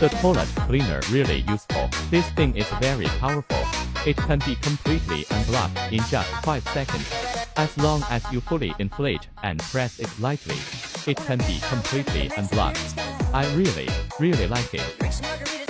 The toilet cleaner really useful. This thing is very powerful. It can be completely unblocked in just 5 seconds. As long as you fully inflate and press it lightly, it can be completely unblocked. I really, really like it.